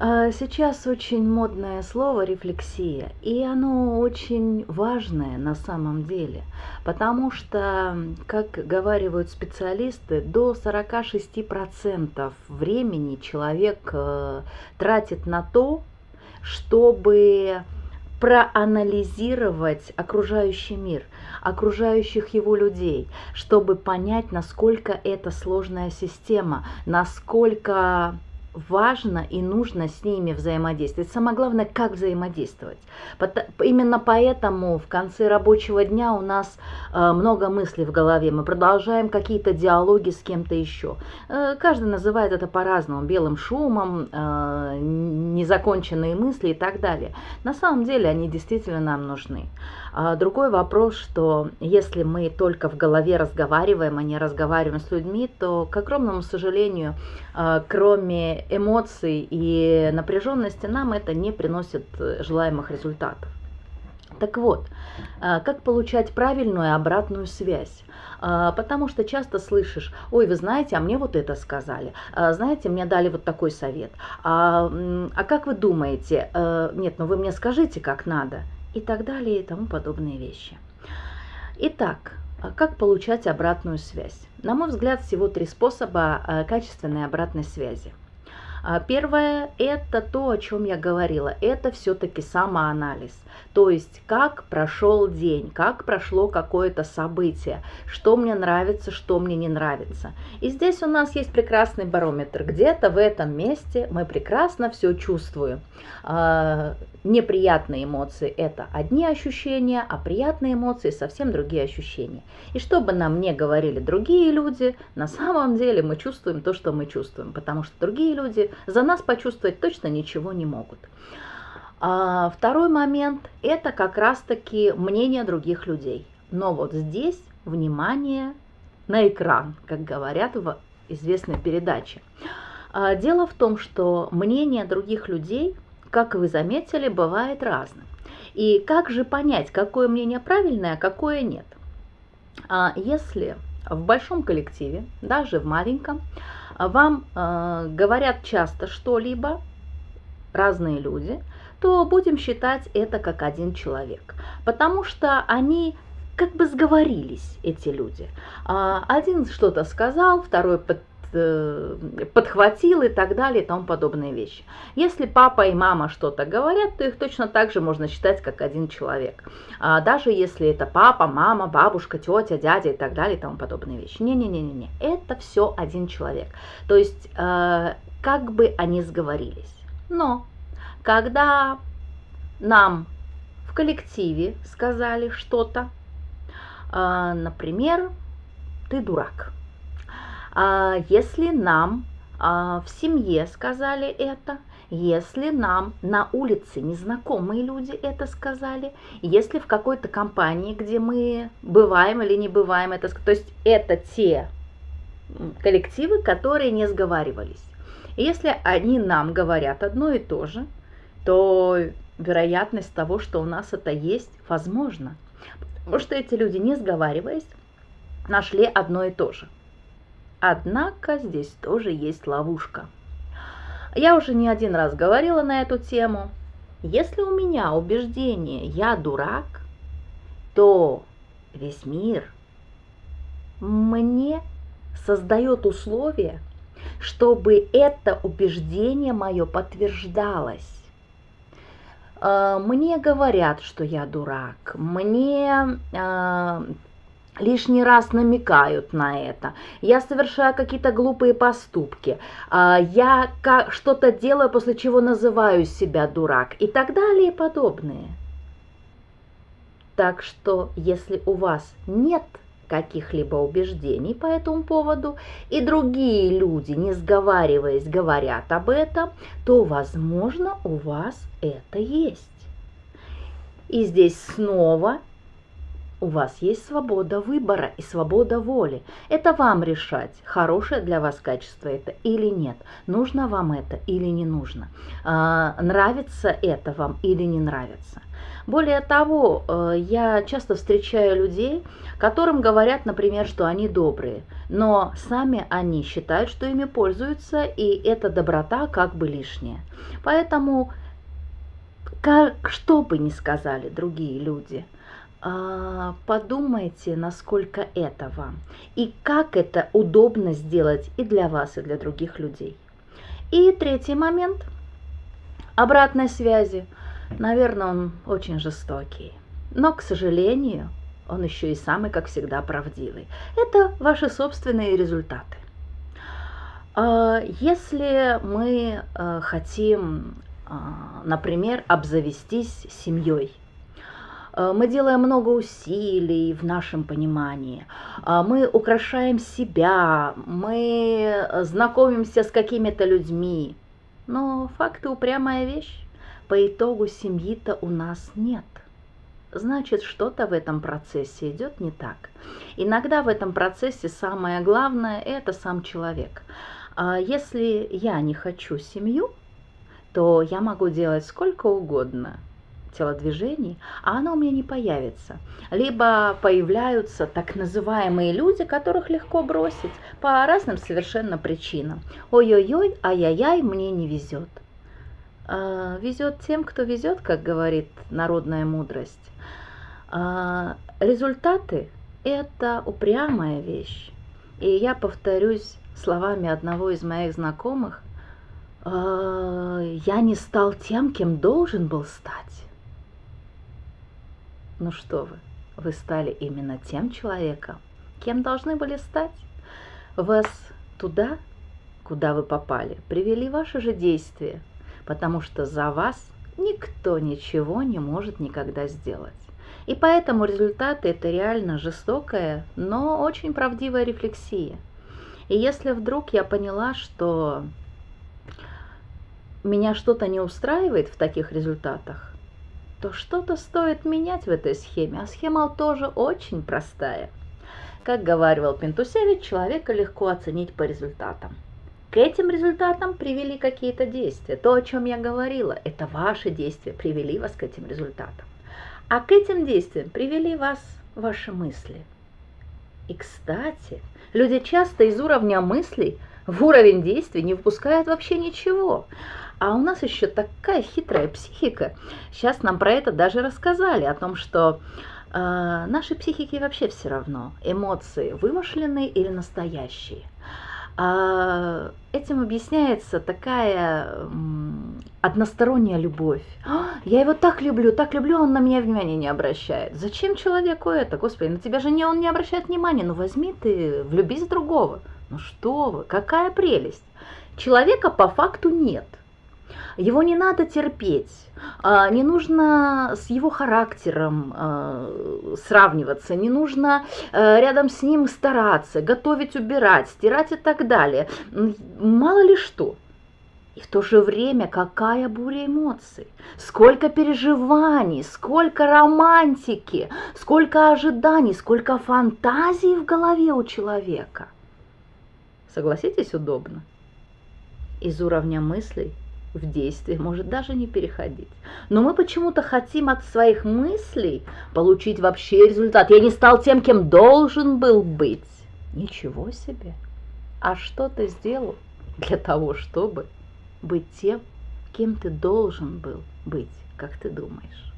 А, сейчас очень модное слово рефлексия, и оно очень важное на самом деле, потому что, как говаривают специалисты, до 46% времени человек э, тратит на то, чтобы проанализировать окружающий мир, окружающих его людей, чтобы понять, насколько это сложная система, насколько важно и нужно с ними взаимодействовать. Самое главное, как взаимодействовать. Именно поэтому в конце рабочего дня у нас э, много мыслей в голове. Мы продолжаем какие-то диалоги с кем-то еще. Э, каждый называет это по-разному. Белым шумом, э, незаконченные мысли и так далее. На самом деле они действительно нам нужны. А другой вопрос, что если мы только в голове разговариваем, а не разговариваем с людьми, то, к огромному сожалению, кроме эмоций и напряженности, нам это не приносит э, желаемых результатов. Так вот, э, как получать правильную обратную связь? Э, потому что часто слышишь, ой, вы знаете, а мне вот это сказали, знаете, мне дали вот такой совет, а, а как вы думаете, нет, ну вы мне скажите, как надо, и так далее, и тому подобные вещи. Итак, как получать обратную связь? На мой взгляд, всего три способа качественной обратной связи – первое – это то, о чем я говорила, это все-таки самоанализ. То есть, как прошел день, как прошло какое-то событие, что мне нравится, что мне не нравится. И здесь у нас есть прекрасный барометр. Где-то в этом месте мы прекрасно все чувствуем. А, неприятные эмоции – это одни ощущения, а приятные эмоции – совсем другие ощущения. И что бы нам не говорили другие люди, на самом деле мы чувствуем то, что мы чувствуем, потому что другие люди за нас почувствовать точно ничего не могут. А второй момент – это как раз-таки мнение других людей. Но вот здесь внимание на экран, как говорят в известной передаче. А дело в том, что мнение других людей, как вы заметили, бывает разным. И как же понять, какое мнение правильное, а какое нет? А если в большом коллективе, даже в маленьком, вам э, говорят часто что-либо, разные люди, то будем считать это как один человек, потому что они как бы сговорились, эти люди. А, один что-то сказал, второй подхватил и так далее и тому подобные вещи. Если папа и мама что-то говорят, то их точно так же можно считать как один человек. А даже если это папа, мама, бабушка, тетя, дядя и так далее и тому подобные вещи. Не-не-не-не, это все один человек. То есть э, как бы они сговорились. Но когда нам в коллективе сказали что-то, а, например, ты дурак. А, если нам а, в семье сказали это, если нам на улице незнакомые люди это сказали, если в какой-то компании, где мы бываем или не бываем, это, то есть это те коллективы, которые не сговаривались. Если они нам говорят одно и то же, то вероятность того, что у нас это есть, возможно. Потому что эти люди, не сговариваясь, нашли одно и то же. Однако здесь тоже есть ловушка. Я уже не один раз говорила на эту тему. Если у меня убеждение «я дурак», то весь мир мне создает условия, чтобы это убеждение мое подтверждалось. А, мне говорят, что я дурак, мне а, лишний раз намекают на это, я совершаю какие-то глупые поступки, а, я что-то делаю, после чего называю себя дурак и так далее и подобное. Так что, если у вас нет каких-либо убеждений по этому поводу, и другие люди, не сговариваясь, говорят об этом, то, возможно, у вас это есть. И здесь снова у вас есть свобода выбора и свобода воли. Это вам решать, хорошее для вас качество это или нет, нужно вам это или не нужно, а, нравится это вам или не нравится. Более того, э, я часто встречаю людей, которым говорят, например, что они добрые, но сами они считают, что ими пользуются, и эта доброта как бы лишняя. Поэтому, как, что бы ни сказали другие люди – подумайте, насколько это вам и как это удобно сделать и для вас, и для других людей. И третий момент обратной связи. Наверное, он очень жестокий, но, к сожалению, он еще и самый, как всегда, правдивый. Это ваши собственные результаты. А, если мы а, хотим, например, обзавестись семьей, Э, мы делаем много усилий в нашем понимании, э, мы украшаем себя, мы знакомимся с какими-то людьми. Но факты упрямая вещь. По итогу семьи-то у нас нет. Значит, что-то в этом процессе идет не так. Иногда в этом процессе самое главное – это сам человек. А если я не хочу семью, то я могу делать сколько угодно – телодвижений, а оно у меня не появится. Либо появляются так называемые люди, которых легко бросить по разным совершенно причинам. Ой-ой-ой, ай-яй-яй, мне не везет. А, везет тем, кто везет, как говорит народная мудрость. А, результаты – это упрямая вещь. И я повторюсь словами одного из моих знакомых, «А, я не стал тем, кем должен был стать. Ну что вы, вы стали именно тем человеком, кем должны были стать. Вас туда, куда вы попали, привели ваши же действия, потому что за вас никто ничего не может никогда сделать. И поэтому результаты – это реально жестокая, но очень правдивая рефлексия. И если вдруг я поняла, что меня что-то не устраивает в таких результатах, то что-то стоит менять в этой схеме, а схема тоже очень простая. Как говаривал Пентусевич, человека легко оценить по результатам. К этим результатам привели какие-то действия. То, о чем я говорила, это ваши действия привели вас к этим результатам. А к этим действиям привели вас ваши мысли. И, кстати, люди часто из уровня мыслей в уровень действий не выпускают вообще ничего. А у нас еще такая хитрая психика. Сейчас нам про это даже рассказали, о том, что э, нашей психике вообще все равно, эмоции вымышленные или настоящие. А этим объясняется такая односторонняя любовь. «А, я его так люблю, так люблю, он на меня внимания не обращает. Зачем человеку это? Господи, на тебя же не, он не обращает внимания. Ну возьми ты, влюбись в другого. Ну что вы, какая прелесть. Человека по факту нет. Его не надо терпеть, а, не нужно с его характером а, сравниваться, не нужно а, рядом с ним стараться, готовить, убирать, стирать и так далее. Мало ли что. И в то же время какая буря эмоций, сколько переживаний, сколько романтики, сколько ожиданий, сколько фантазий в голове у человека. Согласитесь, удобно? Из уровня мыслей в действие, может даже не переходить. Но мы почему-то хотим от своих мыслей получить вообще результат. Я не стал тем, кем должен был быть. Ничего себе! А что ты сделал для того, чтобы быть тем, кем ты должен был быть, как ты думаешь?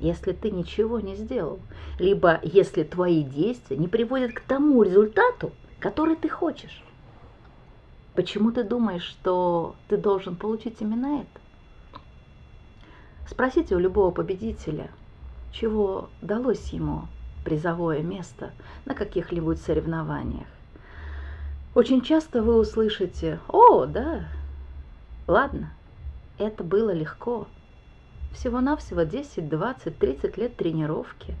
Если ты ничего не сделал, либо если твои действия не приводят к тому результату, который ты хочешь. Почему ты думаешь, что ты должен получить именно это? Спросите у любого победителя, чего далось ему призовое место на каких-нибудь соревнованиях. Очень часто вы услышите, о, да, ладно, это было легко. Всего-навсего 10, 20, 30 лет тренировки.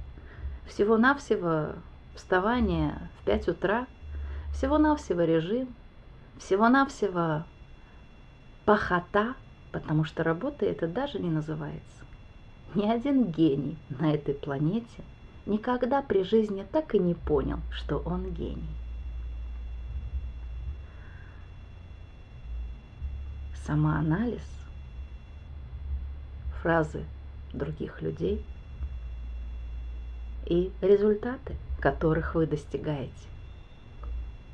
Всего-навсего вставание в 5 утра. Всего-навсего режим – всего-навсего пахота, потому что работа это даже не называется. Ни один гений на этой планете никогда при жизни так и не понял, что он гений. Самоанализ, фразы других людей и результаты, которых вы достигаете.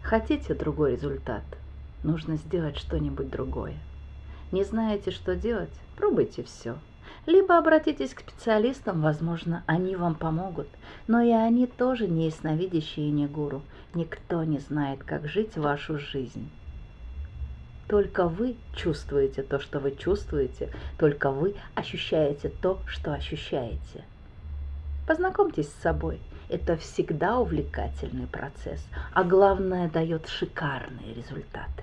Хотите другой результат? Нужно сделать что-нибудь другое. Не знаете, что делать? Пробуйте все. Либо обратитесь к специалистам, возможно, они вам помогут. Но и они тоже не ясновидящие и не гуру. Никто не знает, как жить вашу жизнь. Только вы чувствуете то, что вы чувствуете, только вы ощущаете то, что ощущаете. Познакомьтесь с собой. Это всегда увлекательный процесс, а главное дает шикарные результаты.